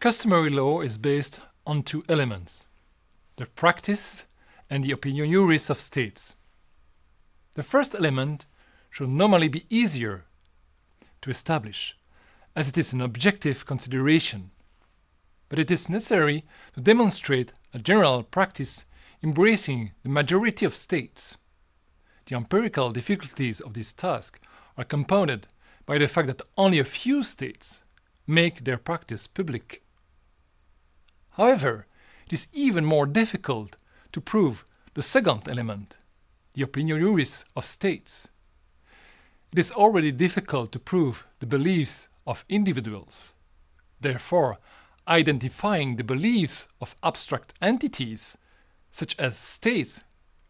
Customary law is based on two elements, the practice and the opinio juris of states. The first element should normally be easier to establish, as it is an objective consideration. But it is necessary to demonstrate a general practice embracing the majority of states. The empirical difficulties of this task are compounded by the fact that only a few states make their practice public. However, it is even more difficult to prove the second element, the opinio juris of states. It is already difficult to prove the beliefs of individuals. Therefore, identifying the beliefs of abstract entities, such as states,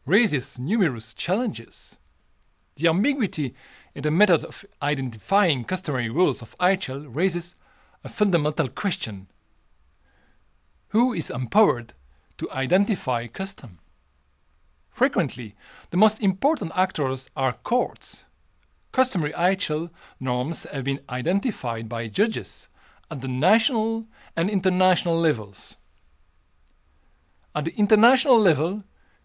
raises numerous challenges. The ambiguity in the method of identifying customary rules of IHL raises a fundamental question. Who is empowered to identify custom? Frequently, the most important actors are courts. Customary IHL norms have been identified by judges at the national and international levels. At the international level,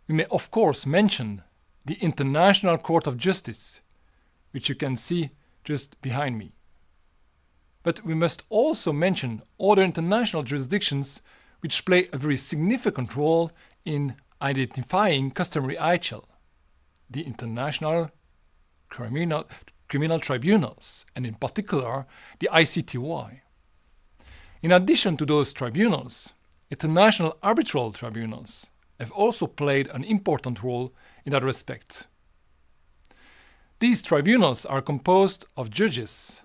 we may of course mention the International Court of Justice, which you can see just behind me. But we must also mention other international jurisdictions which play a very significant role in identifying customary IHL, the International Criminal, Criminal Tribunals, and in particular the ICTY. In addition to those tribunals, international arbitral tribunals have also played an important role in that respect. These tribunals are composed of judges,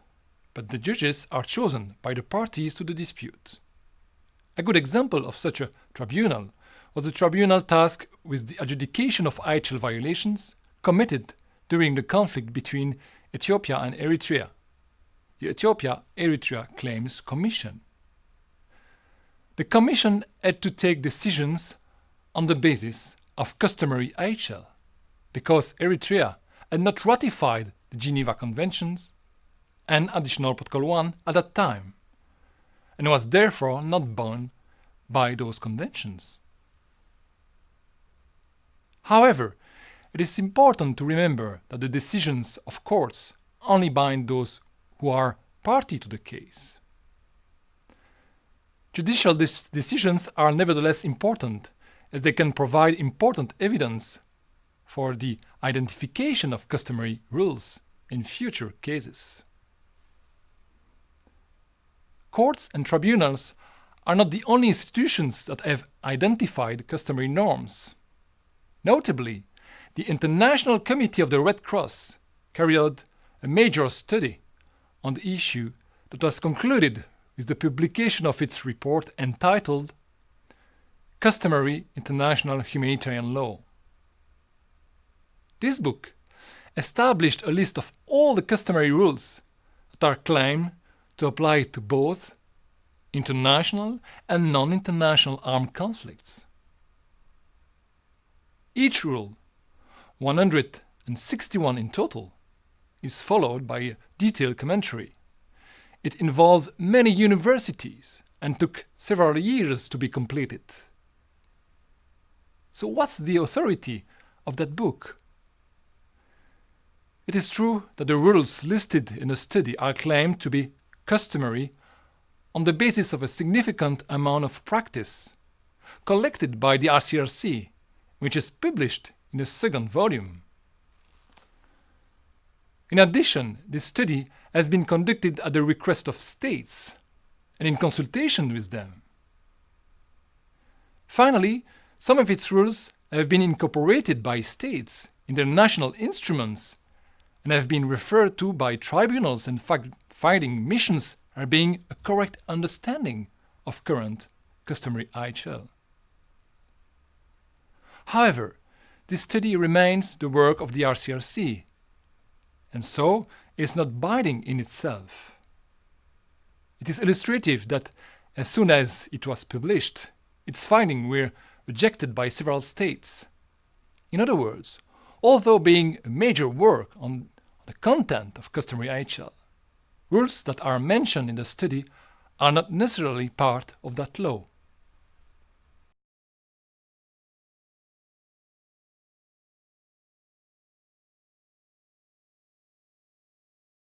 but the judges are chosen by the parties to the dispute. A good example of such a tribunal was the tribunal tasked with the adjudication of IHL violations committed during the conflict between Ethiopia and Eritrea, the Ethiopia-Eritrea Claims Commission. The Commission had to take decisions on the basis of customary IHL, because Eritrea had not ratified the Geneva Conventions and Additional Protocol 1 at that time, and was therefore not bound by those conventions. However, it is important to remember that the decisions of courts only bind those who are party to the case. Judicial decisions are nevertheless important, as they can provide important evidence for the identification of customary rules in future cases. Courts and tribunals are not the only institutions that have identified customary norms. Notably, the International Committee of the Red Cross carried out a major study on the issue that was concluded with the publication of its report entitled Customary International Humanitarian Law. This book established a list of all the customary rules that are claimed to apply to both international and non-international armed conflicts. Each rule, 161 in total, is followed by a detailed commentary. It involved many universities and took several years to be completed. So what's the authority of that book? It is true that the rules listed in the study are claimed to be customary on the basis of a significant amount of practice collected by the ICRC, which is published in a second volume. In addition, this study has been conducted at the request of states and in consultation with them. Finally, some of its rules have been incorporated by states in their national instruments and have been referred to by tribunals and fact-finding missions are being a correct understanding of current customary IHL. However, this study remains the work of the ICRC and so is not binding in itself. It is illustrative that as soon as it was published, its findings were rejected by several states. In other words, although being a major work on the content of customary IHL, rules that are mentioned in the study are not necessarily part of that law.